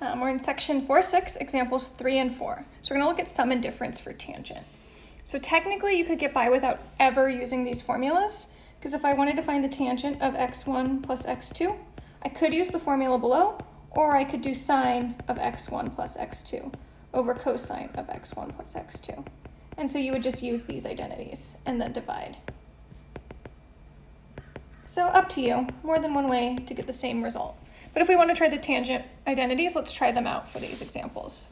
Um, we're in section 4-6, examples 3 and 4. So we're going to look at sum and difference for tangent. So technically you could get by without ever using these formulas, because if I wanted to find the tangent of x1 plus x2, I could use the formula below, or I could do sine of x1 plus x2 over cosine of x1 plus x2. And so you would just use these identities and then divide. So up to you, more than one way to get the same result. But if we want to try the tangent identities, let's try them out for these examples.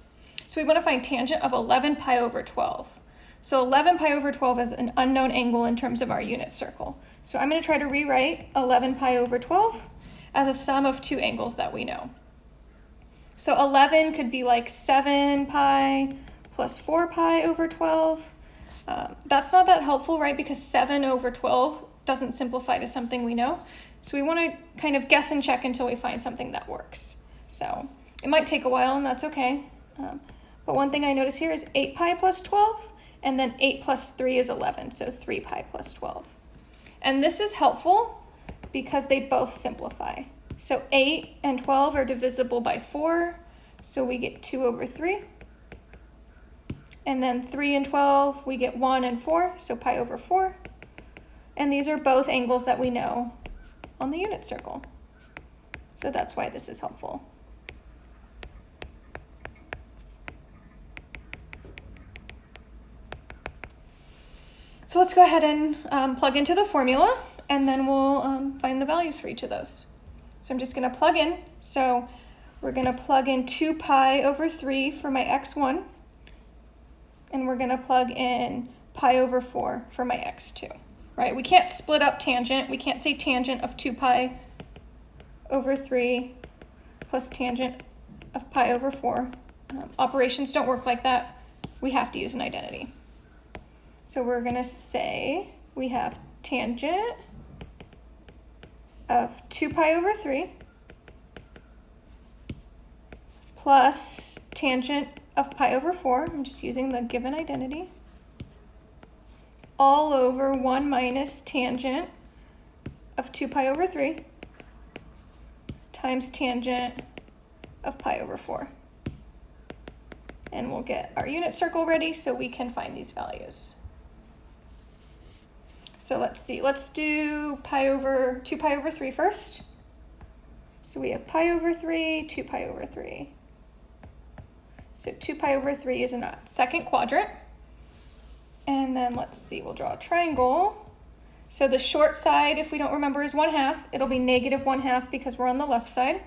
So we want to find tangent of 11 pi over 12. So 11 pi over 12 is an unknown angle in terms of our unit circle. So I'm going to try to rewrite 11 pi over 12 as a sum of two angles that we know. So 11 could be like 7 pi plus 4 pi over 12. Um, that's not that helpful, right? Because 7 over 12 doesn't simplify to something we know. So we want to kind of guess and check until we find something that works. So it might take a while, and that's okay. Um, but one thing I notice here is 8 pi plus 12, and then 8 plus 3 is 11, so 3 pi plus 12. And this is helpful because they both simplify. So 8 and 12 are divisible by 4, so we get 2 over 3. And then 3 and 12, we get 1 and 4, so pi over 4. And these are both angles that we know on the unit circle. So that's why this is helpful. So let's go ahead and um, plug into the formula and then we'll um, find the values for each of those. So I'm just gonna plug in. So we're gonna plug in two pi over three for my x1 and we're gonna plug in pi over four for my x2 right? We can't split up tangent. We can't say tangent of 2 pi over 3 plus tangent of pi over 4. Um, operations don't work like that. We have to use an identity. So we're going to say we have tangent of 2 pi over 3 plus tangent of pi over 4. I'm just using the given identity all over 1 minus tangent of 2 pi over 3 times tangent of pi over 4. And we'll get our unit circle ready so we can find these values. So let's see, let's do pi over 2 pi over 3 first. So we have pi over 3, 2 pi over 3. So 2 pi over 3 is in a second quadrant. And then let's see, we'll draw a triangle. So the short side, if we don't remember, is 1 half. It'll be negative 1 half because we're on the left side.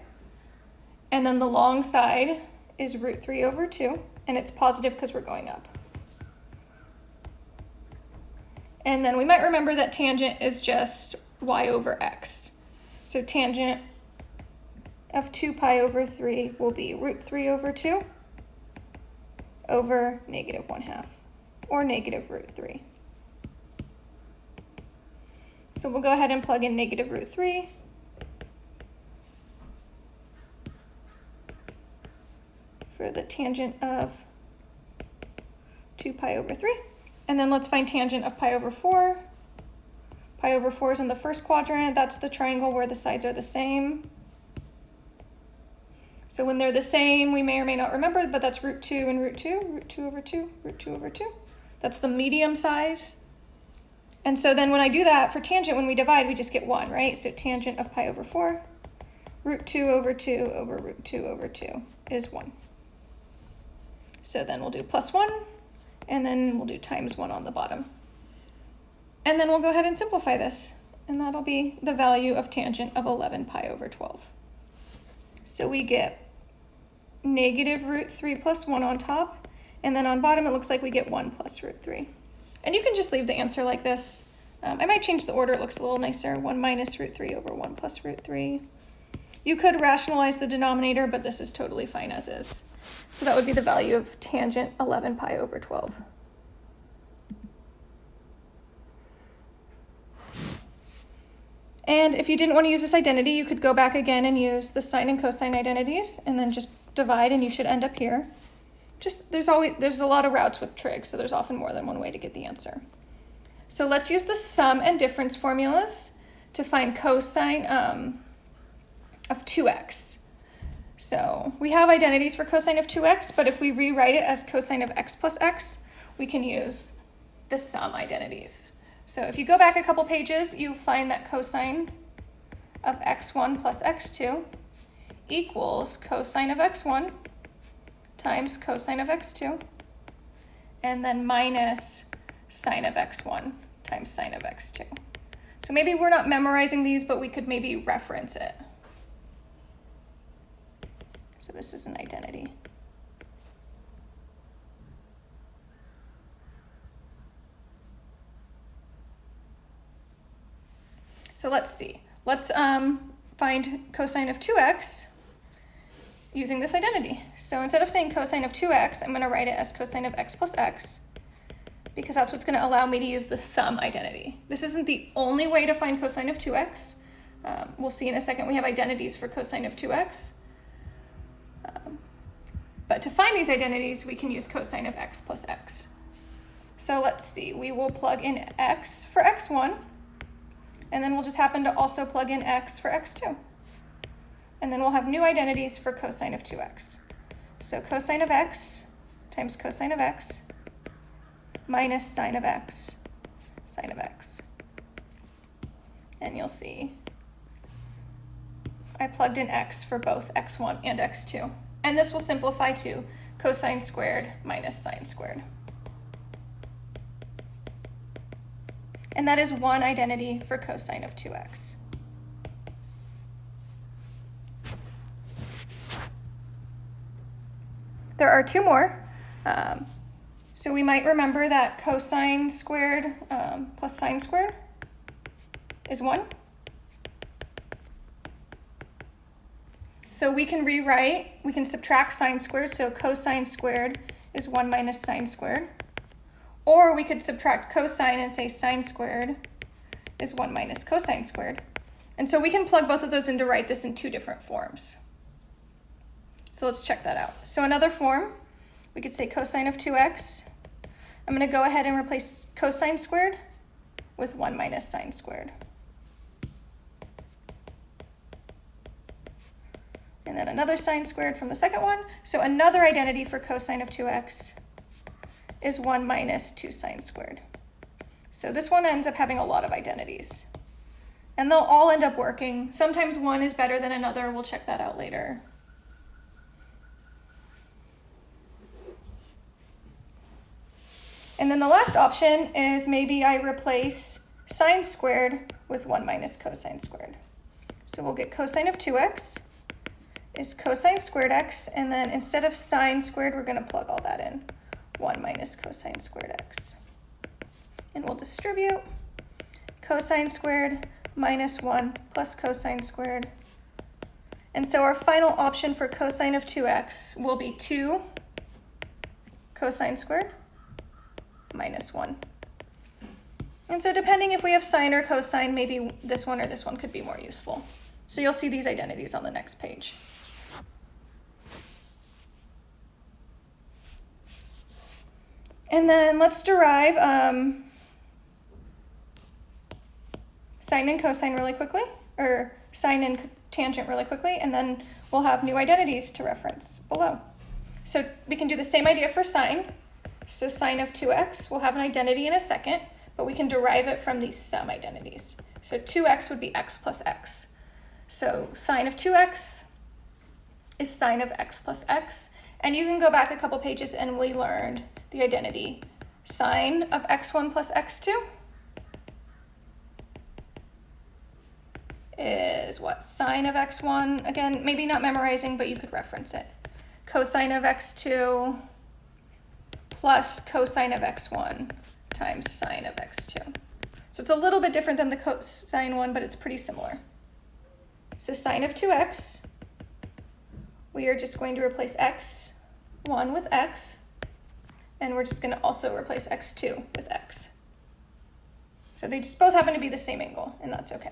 And then the long side is root 3 over 2, and it's positive because we're going up. And then we might remember that tangent is just y over x. So tangent of 2 pi over 3 will be root 3 over 2 over negative 1 half or negative root 3. So we'll go ahead and plug in negative root 3. for the tangent of 2 pi over 3. And then let's find tangent of pi over 4. Pi over 4 is in the first quadrant. That's the triangle where the sides are the same. So when they're the same, we may or may not remember, but that's root 2 and root 2, root 2 over 2, root 2 over 2. That's the medium size. And so then when I do that for tangent, when we divide, we just get 1, right? So tangent of pi over 4, root 2 over 2 over root 2 over 2 is 1. So then we'll do plus 1, and then we'll do times 1 on the bottom. And then we'll go ahead and simplify this, and that'll be the value of tangent of 11 pi over 12. So we get negative root 3 plus 1 on top, and then on bottom, it looks like we get 1 plus root 3. And you can just leave the answer like this. Um, I might change the order, it looks a little nicer. 1 minus root 3 over 1 plus root 3. You could rationalize the denominator, but this is totally fine as is. So that would be the value of tangent 11 pi over 12. And if you didn't want to use this identity, you could go back again and use the sine and cosine identities, and then just divide, and you should end up here just there's always there's a lot of routes with trig, so there's often more than one way to get the answer. So let's use the sum and difference formulas to find cosine um, of 2x. So we have identities for cosine of 2x, but if we rewrite it as cosine of x plus x, we can use the sum identities. So if you go back a couple pages, you find that cosine of x1 plus x2 equals cosine of x1 times cosine of x2, and then minus sine of x1 times sine of x2. So maybe we're not memorizing these, but we could maybe reference it. So this is an identity. So let's see. Let's um, find cosine of 2x using this identity. So instead of saying cosine of 2x, I'm going to write it as cosine of x plus x because that's what's going to allow me to use the sum identity. This isn't the only way to find cosine of 2x. Um, we'll see in a second we have identities for cosine of 2x. Um, but to find these identities, we can use cosine of x plus x. So let's see, we will plug in x for x1, and then we'll just happen to also plug in x for x2. And then we'll have new identities for cosine of 2x. So cosine of x times cosine of x minus sine of x, sine of x. And you'll see I plugged in x for both x1 and x2. And this will simplify to cosine squared minus sine squared. And that is one identity for cosine of 2x. There are two more. Um, so we might remember that cosine squared um, plus sine squared is 1. So we can rewrite, we can subtract sine squared, so cosine squared is 1 minus sine squared. Or we could subtract cosine and say sine squared is 1 minus cosine squared. And so we can plug both of those in to write this in two different forms. So let's check that out. So another form, we could say cosine of 2x. I'm going to go ahead and replace cosine squared with 1 minus sine squared. And then another sine squared from the second one. So another identity for cosine of 2x is 1 minus 2 sine squared. So this one ends up having a lot of identities. And they'll all end up working. Sometimes one is better than another. We'll check that out later. And then the last option is maybe I replace sine squared with 1 minus cosine squared. So we'll get cosine of 2x is cosine squared x, and then instead of sine squared, we're going to plug all that in. 1 minus cosine squared x. And we'll distribute cosine squared minus 1 plus cosine squared. And so our final option for cosine of 2x will be 2 cosine squared minus 1. And so depending if we have sine or cosine, maybe this one or this one could be more useful. So you'll see these identities on the next page. And then let's derive um, sine and cosine really quickly, or sine and tangent really quickly, and then we'll have new identities to reference below. So we can do the same idea for sine. So sine of 2x, we'll have an identity in a second, but we can derive it from these sum identities. So 2x would be x plus x. So sine of 2x is sine of x plus x. And you can go back a couple pages and we learned the identity sine of x1 plus x2 is what? Sine of x1, again, maybe not memorizing, but you could reference it. Cosine of x2 plus cosine of x1 times sine of x2. So it's a little bit different than the cosine one, but it's pretty similar. So sine of 2x, we are just going to replace x1 with x, and we're just going to also replace x2 with x. So they just both happen to be the same angle, and that's okay.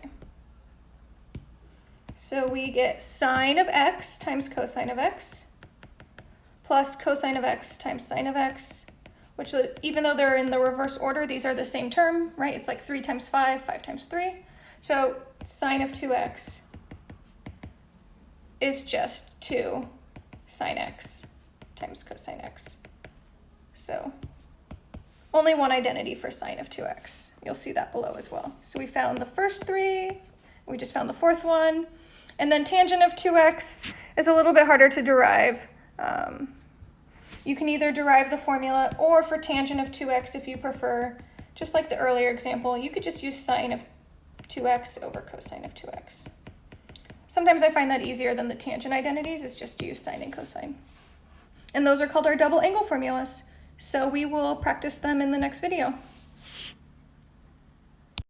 So we get sine of x times cosine of x plus cosine of x times sine of x, which uh, even though they're in the reverse order, these are the same term, right? It's like 3 times 5, 5 times 3. So sine of 2x is just 2 sine x times cosine x. So only one identity for sine of 2x. You'll see that below as well. So we found the first three, we just found the fourth one, and then tangent of 2x is a little bit harder to derive. Um, you can either derive the formula or for tangent of 2x if you prefer, just like the earlier example, you could just use sine of 2x over cosine of 2x. Sometimes I find that easier than the tangent identities is just to use sine and cosine. And those are called our double angle formulas. So we will practice them in the next video.